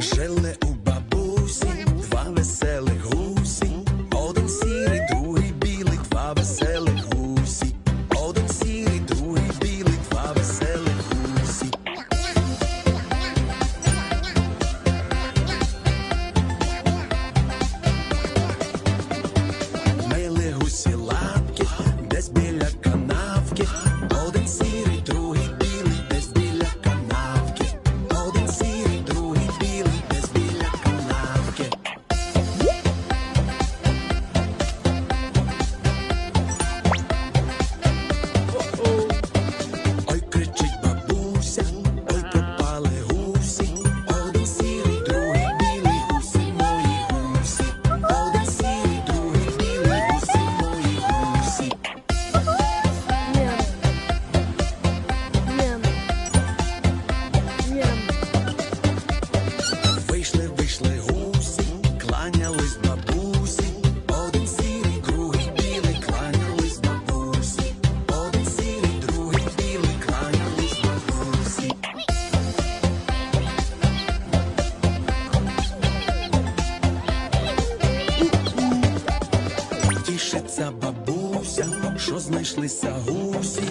Жили у бабусі, два веселих гусі, один сірий, другий білий, два веселих. Тішиться бабуся, що знайшлися гусі,